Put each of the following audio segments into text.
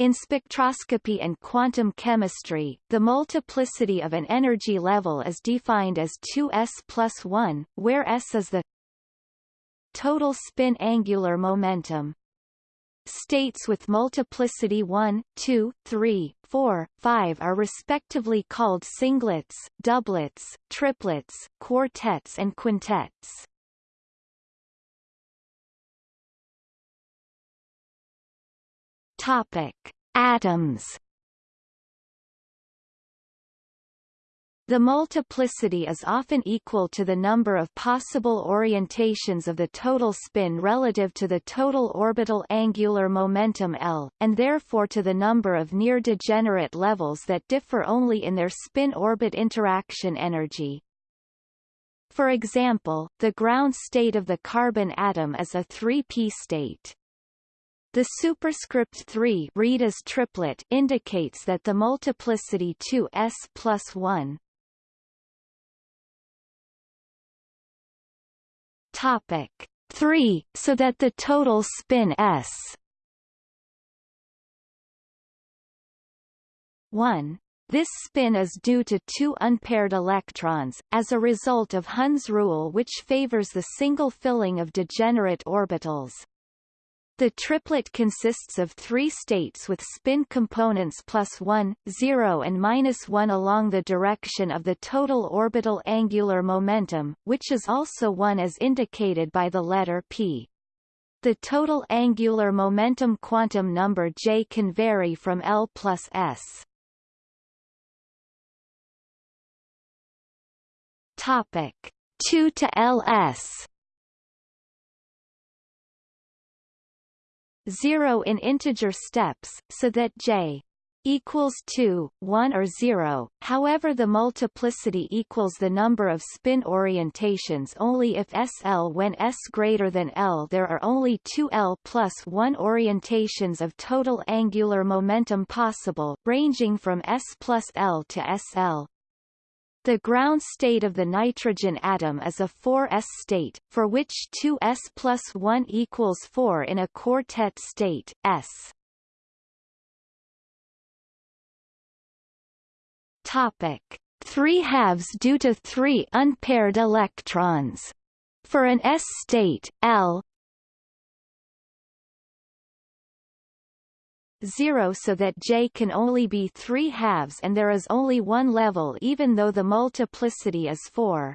In spectroscopy and quantum chemistry, the multiplicity of an energy level is defined as 2s plus 1, where s is the total spin angular momentum. States with multiplicity 1, 2, 3, 4, 5 are respectively called singlets, doublets, triplets, quartets and quintets. Topic: Atoms. The multiplicity is often equal to the number of possible orientations of the total spin relative to the total orbital angular momentum L, and therefore to the number of near-degenerate levels that differ only in their spin-orbit interaction energy. For example, the ground state of the carbon atom is a 3p state. The superscript 3 read as triplet indicates that the multiplicity 2s plus 1 topic 3 so that the total spin s. 1 this spin is due to two unpaired electrons, as a result of Hund's rule which favors the single filling of degenerate orbitals. The triplet consists of three states with spin components plus 1, 0 and minus 1 along the direction of the total orbital angular momentum, which is also 1 as indicated by the letter p. The total angular momentum quantum number J can vary from L plus S. Topic 2 to LS 0 in integer steps, so that j equals 2, 1 or 0, however the multiplicity equals the number of spin orientations only if SL when S greater than L there are only two L plus 1 orientations of total angular momentum possible, ranging from S plus L to SL. The ground state of the nitrogen atom is a 4s state, for which 2s plus 1 equals 4 in a quartet state, s. Topic: 3 halves due to 3 unpaired electrons. For an s state, L 0 so that J can only be 3 halves and there is only one level even though the multiplicity is 4.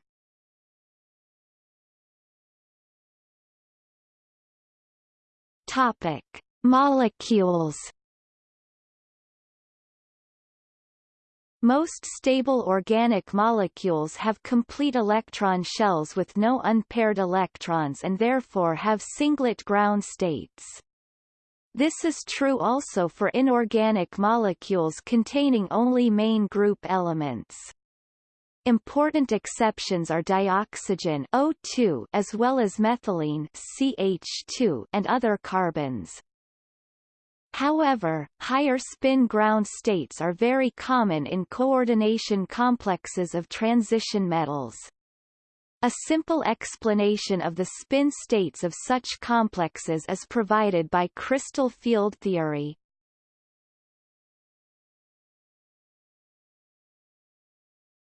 Topic: Molecules Most stable organic molecules have complete electron shells with no unpaired electrons and therefore have singlet ground states. This is true also for inorganic molecules containing only main group elements. Important exceptions are dioxygen O2 as well as methylene CH2 and other carbenes. However, higher spin ground states are very common in coordination complexes of transition metals. A simple explanation of the spin states of such complexes is provided by crystal field theory.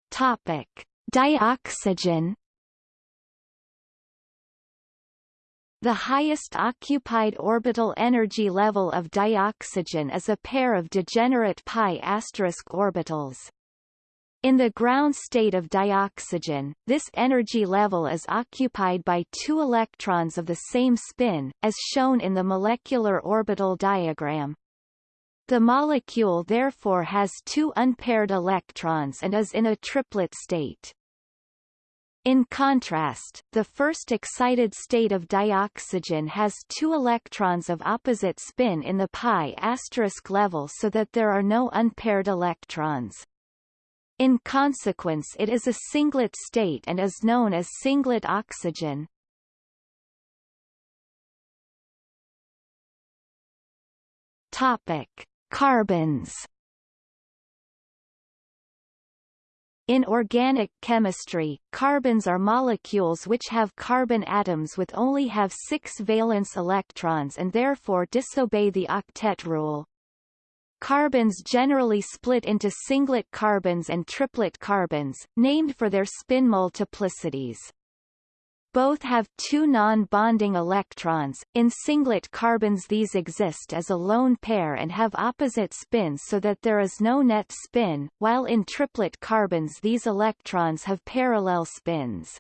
Topic: Dioxygen The highest occupied orbital energy level of dioxygen is a pair of degenerate pi orbitals. In the ground state of dioxygen, this energy level is occupied by two electrons of the same spin, as shown in the molecular orbital diagram. The molecule therefore has two unpaired electrons and is in a triplet state. In contrast, the first excited state of dioxygen has two electrons of opposite spin in the pi level so that there are no unpaired electrons. In consequence it is a singlet state and is known as singlet oxygen. Topic: Carbenes. In organic chemistry, carbenes are molecules which have carbon atoms with only have six valence electrons and therefore disobey the octet rule. Carbenes generally split into singlet carbenes and triplet carbenes, named for their spin multiplicities. Both have two non-bonding electrons. In singlet carbenes these exist as a lone pair and have opposite spins so that there is no net spin, while in triplet carbenes these electrons have parallel spins.